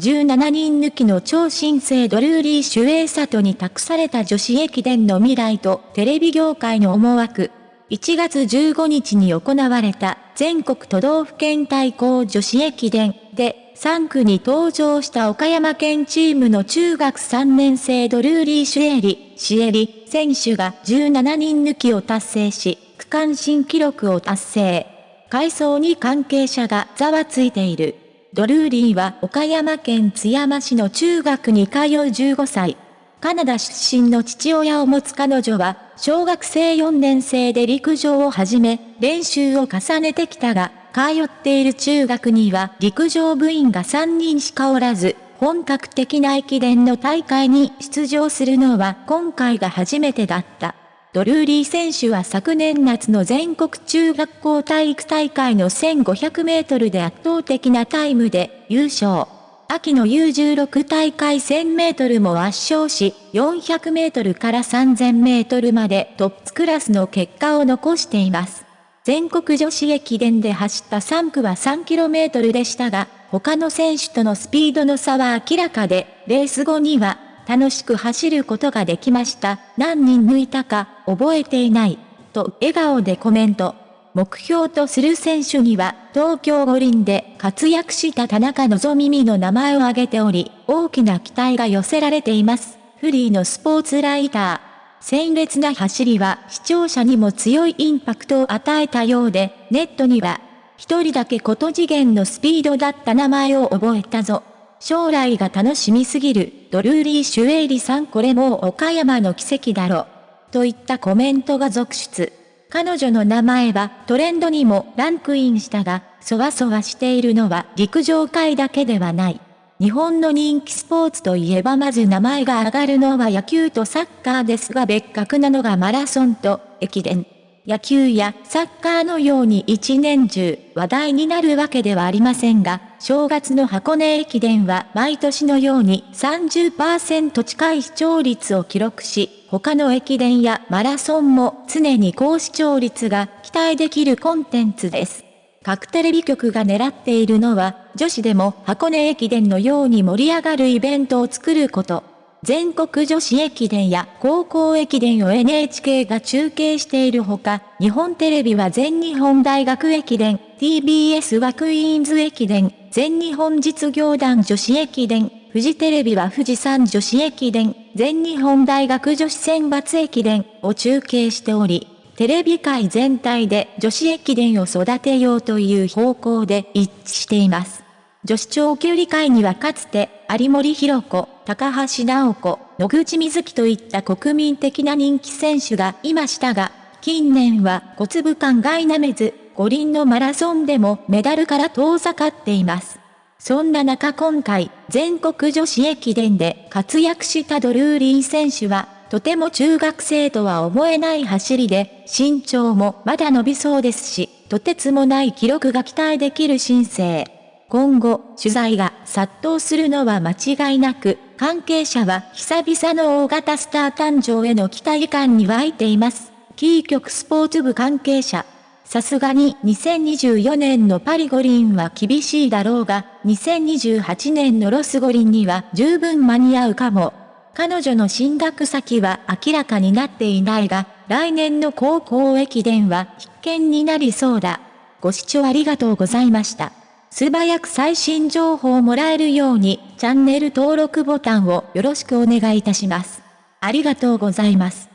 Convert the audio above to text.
17人抜きの超新星ドルーリー・シュエイサトに託された女子駅伝の未来とテレビ業界の思惑。1月15日に行われた全国都道府県対抗女子駅伝で3区に登場した岡山県チームの中学3年生ドルーリー・シュエリ、シエリ選手が17人抜きを達成し、区間新記録を達成。階層に関係者がざわついている。ドルーリーは岡山県津山市の中学に通う15歳。カナダ出身の父親を持つ彼女は、小学生4年生で陸上を始め、練習を重ねてきたが、通っている中学には陸上部員が3人しかおらず、本格的な駅伝の大会に出場するのは今回が初めてだった。ドルーリー選手は昨年夏の全国中学校体育大会の1500メートルで圧倒的なタイムで優勝。秋の U16 大会1000メートルも圧勝し、400メートルから3000メートルまでトップクラスの結果を残しています。全国女子駅伝で走った3区は 3km でしたが、他の選手とのスピードの差は明らかで、レース後には楽しく走ることができました。何人抜いたか、覚えていない。と笑顔でコメント。目標とする選手には、東京五輪で活躍した田中希実の名前を挙げており、大きな期待が寄せられています。フリーのスポーツライター。鮮烈な走りは視聴者にも強いインパクトを与えたようで、ネットには、一人だけ高次元のスピードだった名前を覚えたぞ。将来が楽しみすぎる、ドルーリー・シュエイリさんこれもう岡山の奇跡だろ。といったコメントが続出。彼女の名前はトレンドにもランクインしたが、そわそわしているのは陸上界だけではない。日本の人気スポーツといえばまず名前が上がるのは野球とサッカーですが別格なのがマラソンと駅伝。野球やサッカーのように一年中話題になるわけではありませんが、正月の箱根駅伝は毎年のように30%近い視聴率を記録し、他の駅伝やマラソンも常に高視聴率が期待できるコンテンツです。各テレビ局が狙っているのは、女子でも箱根駅伝のように盛り上がるイベントを作ること。全国女子駅伝や高校駅伝を NHK が中継しているほか、日本テレビは全日本大学駅伝、TBS はクイーンズ駅伝、全日本実業団女子駅伝、フジテレビは富士山女子駅伝、全日本大学女子選抜駅伝を中継しており、テレビ界全体で女子駅伝を育てようという方向で一致しています。女子長距離界にはかつて、有森弘子、高橋直子、野口みずきといった国民的な人気選手がいましたが、近年は小粒感が否めず、五輪のマラソンでもメダルから遠ざかっています。そんな中今回、全国女子駅伝で活躍したドルーリー選手は、とても中学生とは思えない走りで、身長もまだ伸びそうですし、とてつもない記録が期待できる新星。今後、取材が殺到するのは間違いなく、関係者は久々の大型スター誕生への期待感に湧いています。キー局スポーツ部関係者。さすがに2024年のパリ五輪は厳しいだろうが、2028年のロス五輪には十分間に合うかも。彼女の進学先は明らかになっていないが、来年の高校駅伝は必見になりそうだ。ご視聴ありがとうございました。素早く最新情報をもらえるように、チャンネル登録ボタンをよろしくお願いいたします。ありがとうございます。